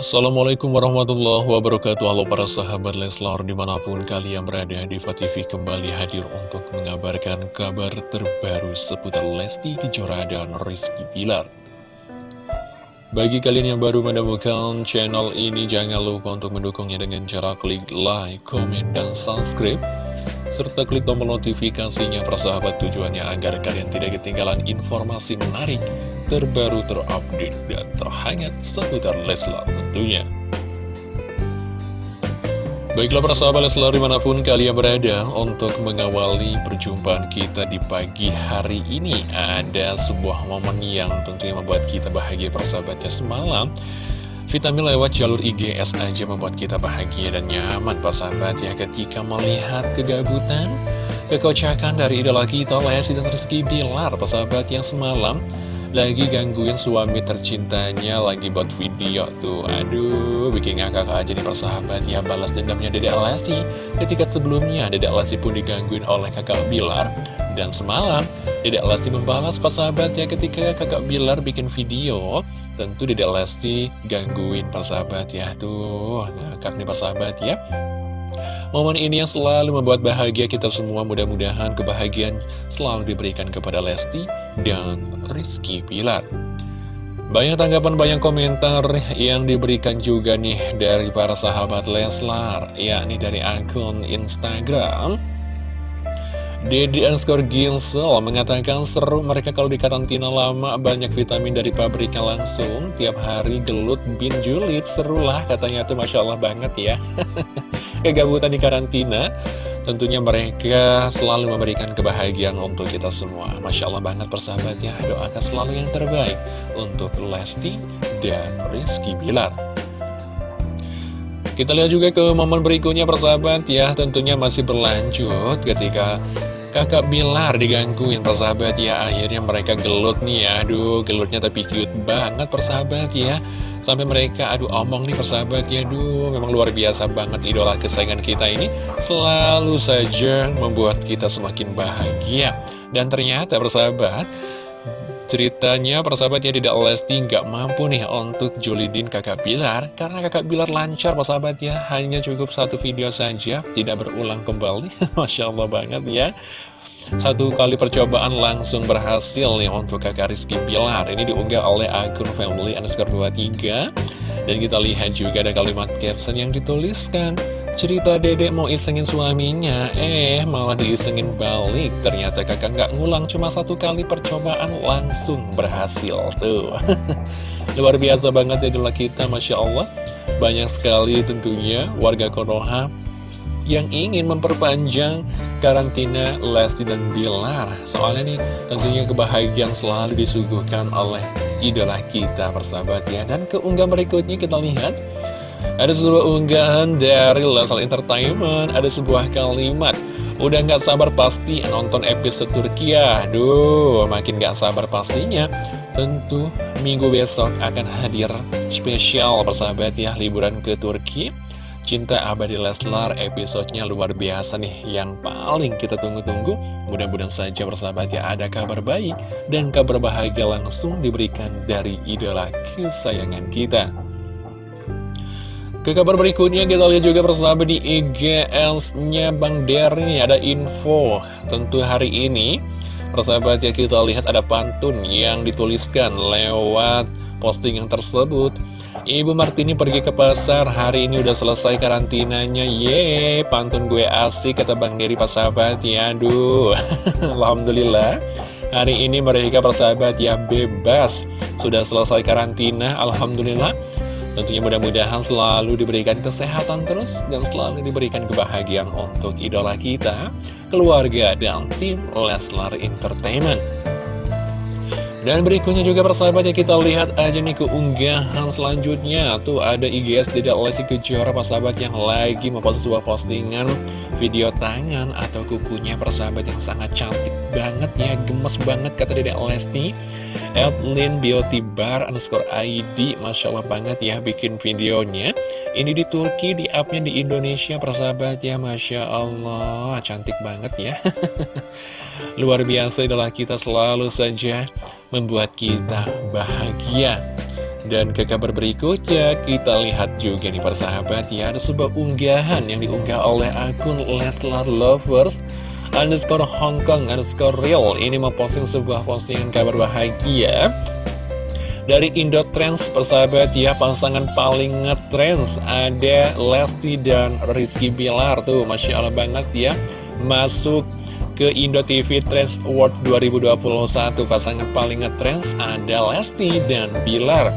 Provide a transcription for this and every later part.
Assalamualaikum warahmatullahi wabarakatuh. Halo para sahabat Leslar di mana pun kalian berada Diva TV kembali hadir untuk mengabarkan kabar terbaru seputar Lesti Kejora dan Rizky Pilar Bagi kalian yang baru menemukan channel ini jangan lupa untuk mendukungnya dengan cara klik like, komen, dan subscribe serta klik tombol notifikasinya persahabat tujuannya agar kalian tidak ketinggalan informasi menarik, terbaru, terupdate, dan terhangat seputar Leslar tentunya. Baiklah persahabat Leslar di mana pun kalian berada untuk mengawali perjumpaan kita di pagi hari ini Ada sebuah momen yang tentunya membuat kita bahagia persahabatnya semalam Vitamin lewat jalur IGS aja membuat kita bahagia dan nyaman sahabat ya ketika melihat kegabutan, kekocakan dari idola kita Lesti dan Rizky Bilar sahabat yang semalam lagi gangguin suami tercintanya lagi buat video tuh. Aduh bikin ngakak aja nih persahabat ya balas dendamnya Dedek Lesti. Ketika sebelumnya Dedek Lesti pun digangguin oleh kakak Bilar. Dan semalam Dedek Lesti membalas persahabat ya ketika kakak Bilar bikin video Tentu Dedek Lesti gangguin persahabat ya. Tuh, ngakak nih persahabat ya Momen ini yang selalu membuat bahagia kita semua. Mudah-mudahan kebahagiaan selalu diberikan kepada Lesti dan Rizky Pilar banyak tanggapan, banyak komentar yang diberikan juga nih dari para sahabat Leslar, yakni dari akun Instagram. Dedi underscore Ginsel mengatakan seru mereka kalau di karantina lama banyak vitamin dari pabriknya langsung. Tiap hari gelut bin julid seru lah katanya tuh Masya Allah banget ya kegabutan di karantina tentunya mereka selalu memberikan kebahagiaan untuk kita semua. Masya Allah banget persahabatnya doakan selalu yang terbaik untuk Lesti dan Rizky Bilar. Kita lihat juga ke momen berikutnya persahabat ya Tentunya masih berlanjut ketika Kakak Bilar digangguin persahabat ya Akhirnya mereka gelut nih ya Aduh gelutnya tapi cute banget persahabat ya Sampai mereka aduh omong nih persahabat ya Aduh memang luar biasa banget idola kesayangan kita ini. Selalu saja membuat kita semakin bahagia. Dan ternyata persahabat Ceritanya persahabatnya tidak Lesti nggak mampu nih untuk julidin kakak Bilar. Karena kakak Bilar lancar persahabatnya Hanya cukup satu video saja Tidak berulang kembali. Masya Allah banget ya satu kali percobaan langsung berhasil nih untuk kakak Rizky Bilar Ini diunggah oleh akun family underscore 23 Dan kita lihat juga ada kalimat caption yang dituliskan Cerita dedek mau isengin suaminya, eh malah diisengin balik. Ternyata kakak nggak ngulang, cuma satu kali percobaan langsung berhasil. Tuh, luar biasa banget ya kita, Masya Allah. Banyak sekali tentunya warga Konoha yang ingin memperpanjang karantina Lesti dan Bilar. Soalnya nih tentunya kebahagiaan selalu disuguhkan oleh idola kita persahabat ya. Dan keunggah berikutnya kita lihat ada sebuah unggahan dari Lesal Entertainment Ada sebuah kalimat Udah gak sabar pasti nonton episode Turki ya Aduh, makin gak sabar pastinya Tentu minggu besok akan hadir spesial persahabat ya Liburan ke Turki Cinta Abadi Leslar episodenya luar biasa nih. Yang paling kita tunggu-tunggu Mudah-mudahan saja persahabat ya ada kabar baik Dan kabar bahagia langsung diberikan dari idola kesayangan kita. Ke kabar berikutnya kita lihat juga bersama di IGS-nya Bang Derni ada info. Tentu hari ini persahabat ya kita lihat ada pantun yang dituliskan lewat posting yang tersebut Ibu Martini pergi ke pasar, hari ini udah selesai karantinanya. Yeay, pantun gue asik kata Bang Deri persahabat ya Aduh, Alhamdulillah. Hari ini mereka persahabat ya bebas. Sudah selesai karantina, Alhamdulillah. Tentunya mudah-mudahan selalu diberikan kesehatan terus dan selalu diberikan kebahagiaan untuk idola kita, keluarga, dan tim Leslar Entertainment. Dan berikutnya juga persahabat ya kita lihat aja nih keunggahan selanjutnya. Tuh ada IGS Dedek Lesti Kejora persahabat yang lagi mempost sebuah postingan video tangan atau kukunya persahabat yang sangat cantik banget ya Gemes banget kata Dedek Lesti Edlin Beauty Bar underscore ID Masya Allah banget ya bikin videonya. Ini di Turki, di upnya di Indonesia persahabat ya Masya Allah. Cantik banget ya. Luar biasa adalah kita selalu saja membuat kita bahagia. Dan ke kabar berikutnya, kita lihat juga nih persahabat ya, ada sebuah unggahan yang diunggah oleh akun Leslar Lovers underscore Hongkong underscore real. Ini memposting sebuah postingan kabar bahagia dari Indo Trends persahabat ya pasangan paling ngetrends ada Lesti dan Rizky Bilar tuh Masya Allah banget ya masuk ke Indo TV Trends Award 2021 pasangan paling ngetrends ada Lesti dan Bilar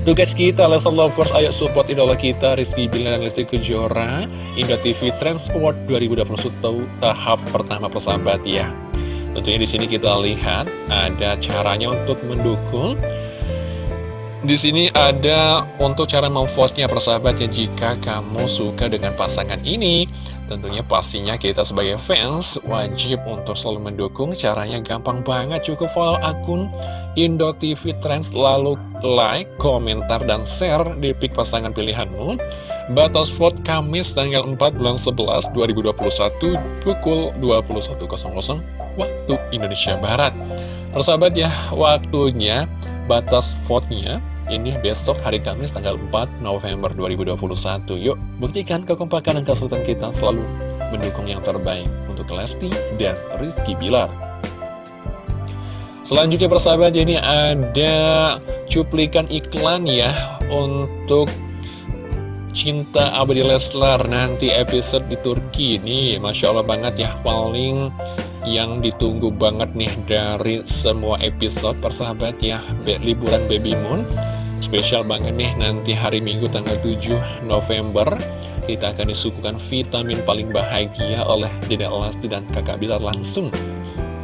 Tugas kita, Lesson Lovers, ayo support idola kita, Rizky Bilar Lesti Kejora, Indo TV Trends Award 2021 tahap pertama persahabat ya. Tentunya di sini kita lihat ada caranya untuk mendukung. Di sini ada untuk cara memvote-nya persahabat ya jika kamu suka dengan pasangan ini. Tentunya pastinya kita sebagai fans wajib untuk selalu mendukung. Caranya gampang banget, cukup follow akun Indo TV Trends Lalu like, komentar, dan share di pick pasangan pilihanmu. Batas vote Kamis tanggal 4 bulan 11 2021 pukul 21.00 waktu Indonesia Barat. Persahabat ya, waktunya batas vote-nya ini besok hari Kamis tanggal 4 November 2021 Yuk buktikan kekompakan dan kesulitan kita selalu mendukung yang terbaik untuk Lesti dan Rizky Bilar. Selanjutnya persahabat ini ada cuplikan iklan ya untuk Cinta Abadi Leslar nanti episode di Turki ini. Masya Allah banget ya paling yang ditunggu banget nih dari semua episode persahabat ya liburan Baby Moon Spesial banget nih nanti hari Minggu tanggal 7 November Kita akan disuguhkan vitamin paling bahagia oleh Dede Elasti dan kakak Bilar langsung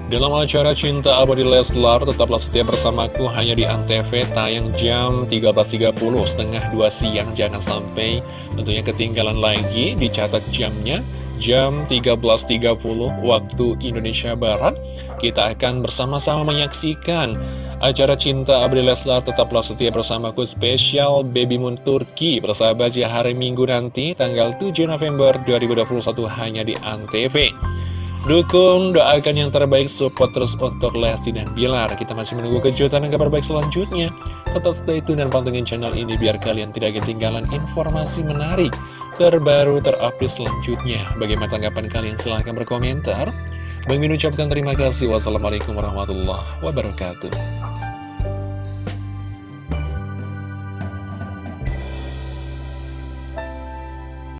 dalam acara Cinta Abadi Leslar, tetaplah setia bersamaku hanya di Antv tayang jam 13.30 setengah 2 siang. Jangan sampai tentunya ketinggalan lagi, dicatat jamnya jam 13.30 waktu Indonesia Barat. Kita akan bersama-sama menyaksikan Acara Cinta Abdi Leslar. Tetaplah setia bersamaku spesial Baby Moon Turki Persahabat ya hari Minggu nanti tanggal 7 November 2021 hanya di Antv. Dukung, doakan yang terbaik, support terus untuk Lesti dan Bilar. Kita masih menunggu kejutan dan kabar baik selanjutnya. Tetap stay tune dan pantengin channel ini biar kalian tidak ketinggalan informasi menarik Terbaru, terupdate selanjutnya Bagaimana tanggapan kalian? Silahkan berkomentar Bang Min ucapkan terima kasih. Wassalamualaikum warahmatullahi wabarakatuh.